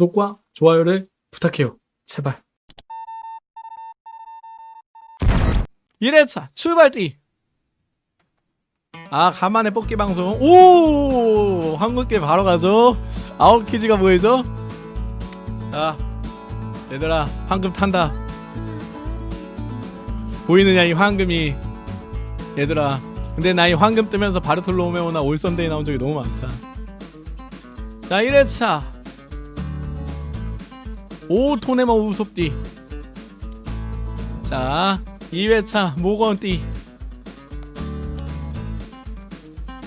구독과 좋아요를 부탁해요. 제발. 1회차 출발띠. 아 간만에 뽑기 방송. 오! 한국게 바로 가죠? 아웃 퀴즈가 보이죠 자 얘들아 황금 탄다. 보이느냐 이 황금이? 얘들아 근데 나 이 황금 뜨면서 바르톨로메오나 올선데이 나온 적이 너무 많다. 자 1회차 오 토네머 우섭띠 자 2회차 모건띠.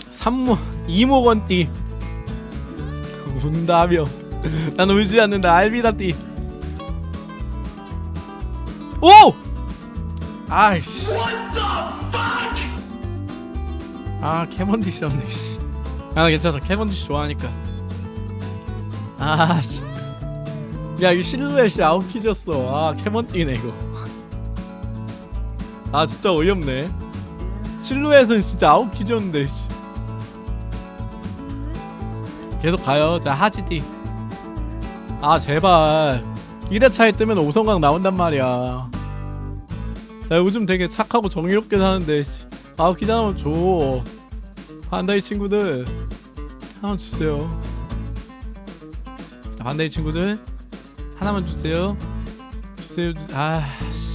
3모 2모건띠. 운다며. 난 울지 않는다. 알비다띠. 오! 아이씨. 아 캐먼디시. 아 괜찮아. 캐먼디시 좋아하니까. 아씨 야 이거 실루엣이 아웃키졌어. 아 캐먼디시네 이거. 아 진짜 어이없네. 실루엣은 진짜 아웃 키졌는데 씨. 계속 가요. 자 하지디. 아 제발. 1회차에 뜨면 오성강 나온단 말이야. 나 요즘 되게 착하고 정의롭게 사는데 씨. 아웃 키즈 하나만 줘. 반다이 친구들. 하나만 주세요. 자 반다이 친구들 하나만 주세요 주세요 주... 아씨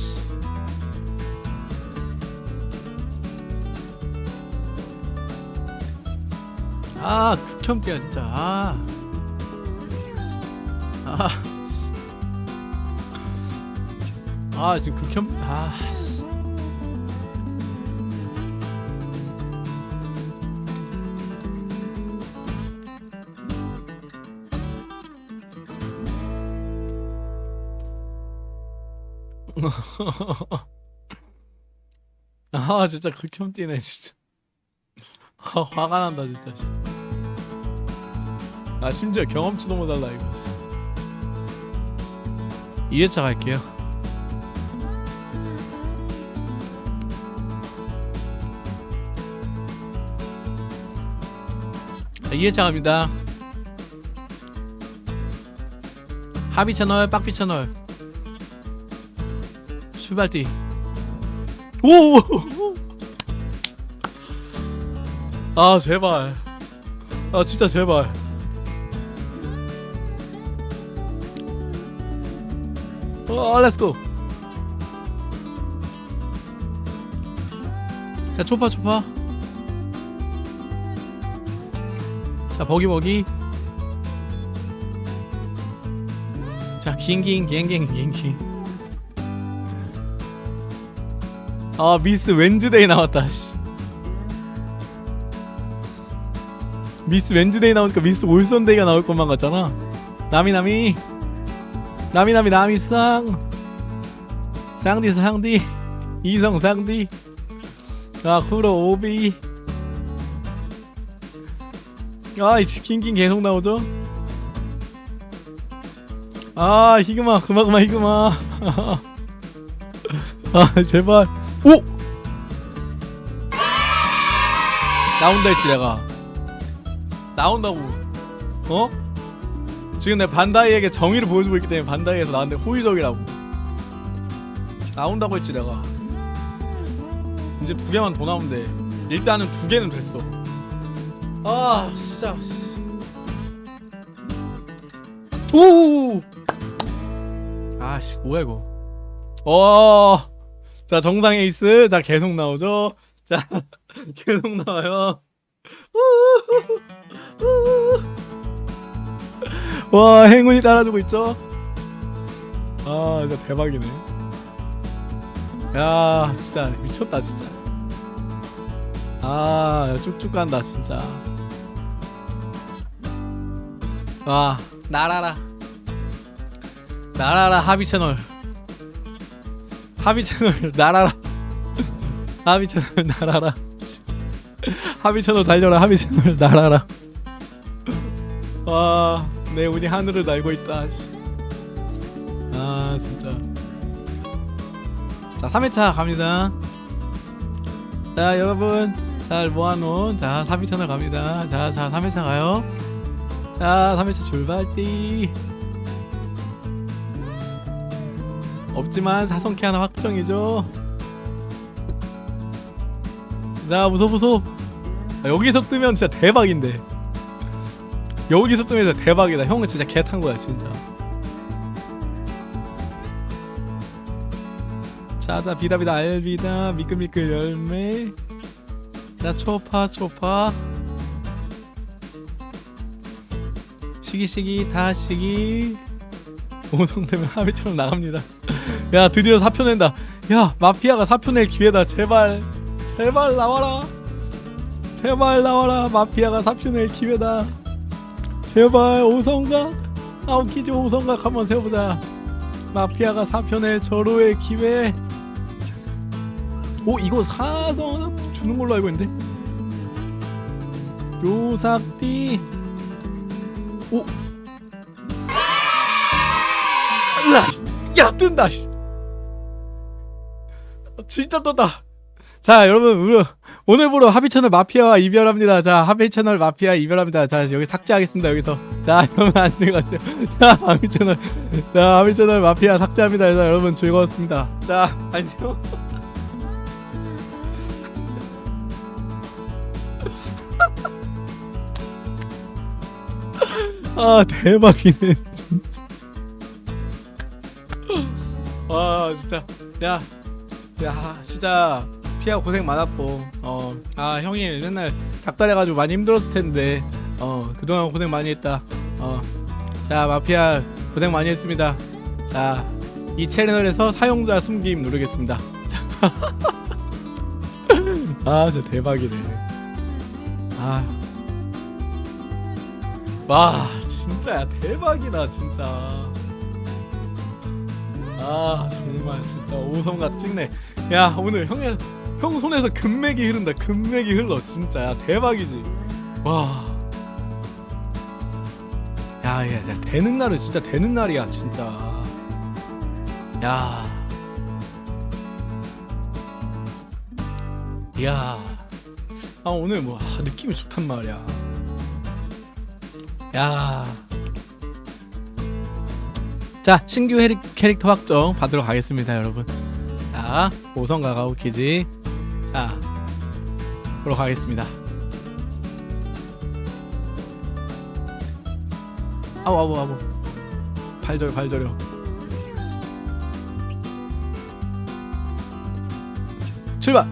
아 극혐띠야 진짜 아. 아, 씨. 아 지금 극혐 아 씨. 아 진짜 극혐띠네 진짜 아, 화가 난다 진짜 씨. 아 심지어 경험치도 못 달라 이거 씨. 2회차 갈게요 자 2회차 갑니다 하비 채널 빡비 채널 출발띠 오! 아 제발. 아 진짜 제발. 어 렛츠고 자 초파 초파. 자 버기 버기. 자 긴긴 갱갱 긴긴 아 미스 웬즈데이 나왔다 씨. 미스 웬즈데이 나오니까 미스 올선데이가 나올 것만 같잖아. 나미나미. 나미나미 나미상 쌍디 상디. 이성 상디. 아 쿠로 오비. 아이 킹킹 계속 나오죠? 아 히그마 그만 그만 히그마. 아 제발 오! 나온다 했지 내가. 나온다고. 어? 지금 내가 반다이에게 정의를 보여주고 있기 때문에 반다이에서 나한테 호의적이라고. 나온다고 했지 내가. 이제 두 개만 더 나오면 돼. 일단은 두 개는 됐어. 아 진짜. 오! 아씨 뭐야 이거? 어 자 정상 에이스. 자 계속 나오죠? 자 계속 나와요. 와 행운이 따라주고 있죠? 아 진짜 대박이네. 야 진짜 미쳤다 진짜. 아 쭉쭉 간다 진짜. 와 날아라. 날아라 하비 채널 하비 채널 날아라. 하비 채널 날아라. 하비 채널 달려라. 하비 채널 날아라. 와내 운이 하늘을 날고 있다. 씨. 아 진짜. 자 3회차 갑니다. 자 여러분. 잘 모아놓은. 자 3위 채널 갑니다. 자자 3회차 가요. 자 3회차 출발띠 없지만 사성캐 하나 확정이죠. 자 무섭 무섭. 아, 여기서 뜨면 진짜 대박인데. 여기서 뜨면 진짜 대박이다. 형은 진짜 개 탄 거야 진짜. 자자 비다비다 알비다. 미끌미끌 열매. 자 초파 초파. 시기시기 다시기. 오성되면 하비처럼 나갑니다 야 드디어 사표 낸다. 야 마피아가 사표 낼 기회다. 제발 제발 나와라. 제발 나와라. 마피아가 사표 낼 기회다. 제발 오성각 아웃키즈 오성각 한번 세워보자. 마피아가 사표 낼 절호의 기회. 오 이거 사성 하나 주는 걸로 알고 있는데? 요삭띠. 오. 으아! 야 뜬다 씨. 진짜 떴다. 자 여러분 우리 오늘부로 하비 채널 마피아와 이별합니다. 자 하비 채널 마피아 이별합니다. 자 여기 삭제하겠습니다 여기서. 자 여러분 안녕히 가세요. 자 하비 채널 자 하비 채널 마피아 삭제합니다. 자 여러분 즐거웠습니다. 자 안녕. 아 대박이네 진짜. 와 진짜. 야, 야 진짜 피아 고생 많았고. 어 아 형이 맨날 닭다려가지고 많이 힘들었을 텐데. 어 그동안 고생 많이 했다. 어자 마피아 고생 많이 했습니다. 자 이 채널에서 사용자 숨김 누르겠습니다. 자. 아 진짜 대박이네. 아. 와 진짜 야. 대박이다 진짜 아 정말 진짜 오성같 찍네 야 오늘 형의 형 손에서 금맥이 흐른다 금맥이 흘러 진짜 야 대박이지 와 야, 야, 야, 되는 날은 진짜 되는 날이야, 진짜. 야. 야. 아, 오늘 뭐, 아, 느낌이 좋단 말이야. 야. 자, 신규 해리, 캐릭터 확정 받으러 가겠습니다, 여러분. 자, 오성가 가오 키지. 자, 보러 가겠습니다. 아우 아우 아우 발저려 발저려 출발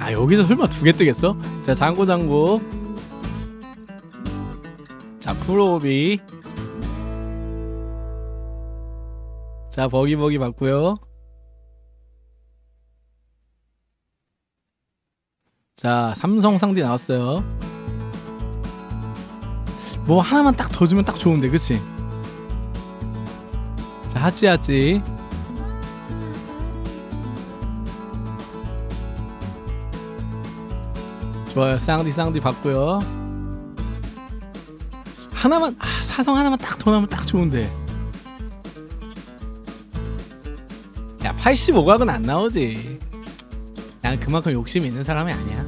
아 여기서 설마 두 개 뜨겠어? 자 장고 장고 자 쿠로비. 자 버기 버기 맞고요. 자 삼성 상디 나왔어요. 뭐 하나만 딱 더 주면 딱 좋은데 그치? 자 하지 하지 좋아요. 쌍디 쌍디 받고요 하나만 아, 사성 하나만 딱 더 나면 딱 좋은데. 야 85각은 안 나오지. 난 그만큼 욕심 있는 사람이 아니야.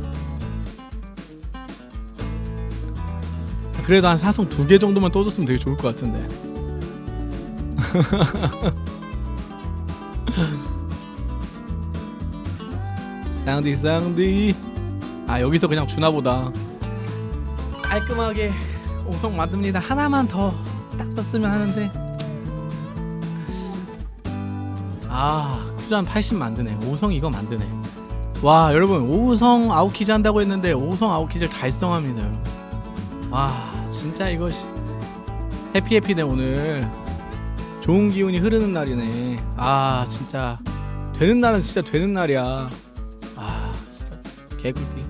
그래도 한 사성 두 개 정도만 떠줬으면 되게 좋을 것 같은데. 쌍디 쌍디. 아 여기서 그냥 주나보다. 깔끔하게 오성 만듭니다. 하나만 더 딱 썼으면 하는데. 아 쿠잔 80 만드네. 오성 이거 만드네. 와 여러분 오성 아웃키즈 한다고 했는데 오성 아웃키즈를 달성합니다 와 진짜 이거 씨- 해피해피네 오늘. 좋은 기운이 흐르는 날이네. 아 진짜. 되는 날은 진짜 되는 날이야. 아 진짜 개꿀띠